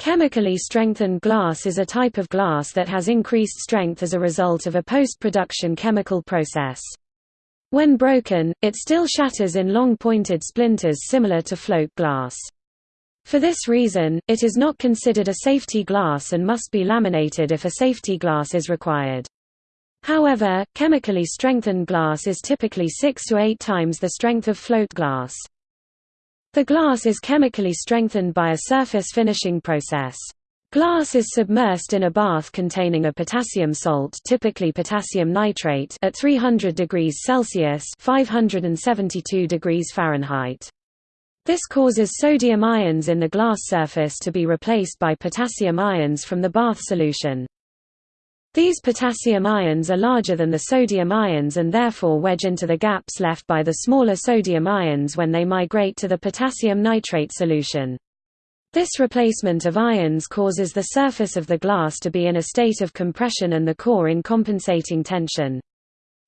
Chemically strengthened glass is a type of glass that has increased strength as a result of a post-production chemical process. When broken, it still shatters in long pointed splinters similar to float glass. For this reason, it is not considered a safety glass and must be laminated if a safety glass is required. However, chemically strengthened glass is typically 6 to 8 times the strength of float glass. The glass is chemically strengthened by a surface finishing process. Glass is submersed in a bath containing a potassium salt typically potassium nitrate at 300 degrees Celsius 572 degrees Fahrenheit. This causes sodium ions in the glass surface to be replaced by potassium ions from the bath solution. These potassium ions are larger than the sodium ions and therefore wedge into the gaps left by the smaller sodium ions when they migrate to the potassium nitrate solution. This replacement of ions causes the surface of the glass to be in a state of compression and the core in compensating tension.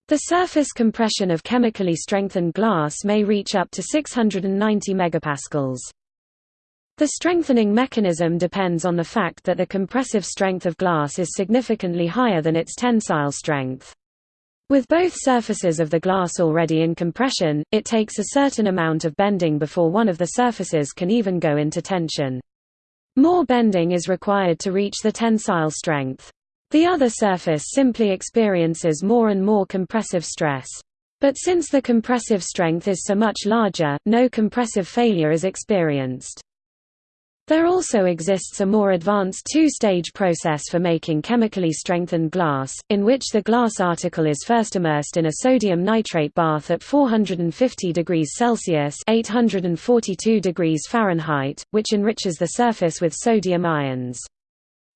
The surface compression of chemically strengthened glass may reach up to 690 megapascals. The strengthening mechanism depends on the fact that the compressive strength of glass is significantly higher than its tensile strength. With both surfaces of the glass already in compression, it takes a certain amount of bending before one of the surfaces can even go into tension. More bending is required to reach the tensile strength. The other surface simply experiences more and more compressive stress. But since the compressive strength is so much larger, no compressive failure is experienced. There also exists a more advanced two-stage process for making chemically strengthened glass, in which the glass article is first immersed in a sodium nitrate bath at 450 degrees Celsius 842 degrees Fahrenheit, which enriches the surface with sodium ions.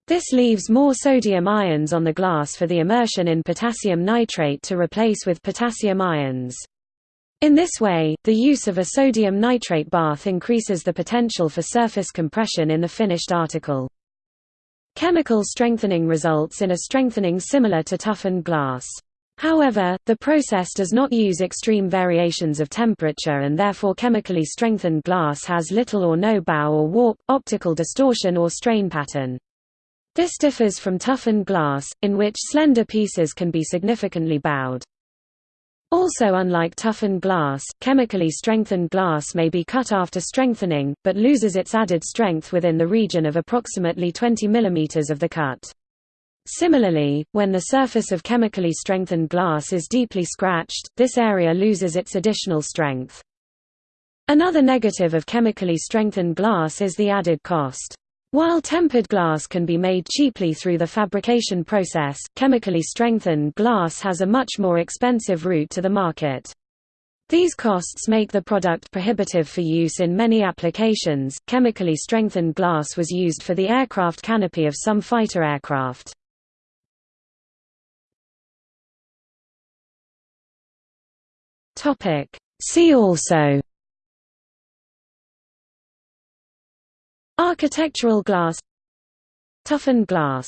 This leaves more sodium ions on the glass for the immersion in potassium nitrate to replace with potassium ions. In this way, the use of a sodium nitrate bath increases the potential for surface compression in the finished article. Chemical strengthening results in a strengthening similar to toughened glass. However, the process does not use extreme variations of temperature and therefore chemically strengthened glass has little or no bow or warp, optical distortion or strain pattern. This differs from toughened glass, in which slender pieces can be significantly bowed. Also unlike toughened glass, chemically strengthened glass may be cut after strengthening, but loses its added strength within the region of approximately 20 mm of the cut. Similarly, when the surface of chemically strengthened glass is deeply scratched, this area loses its additional strength. Another negative of chemically strengthened glass is the added cost. While tempered glass can be made cheaply through the fabrication process, chemically strengthened glass has a much more expensive route to the market. These costs make the product prohibitive for use in many applications. Chemically strengthened glass was used for the aircraft canopy of some fighter aircraft. Topic: See also Architectural glass Toughened glass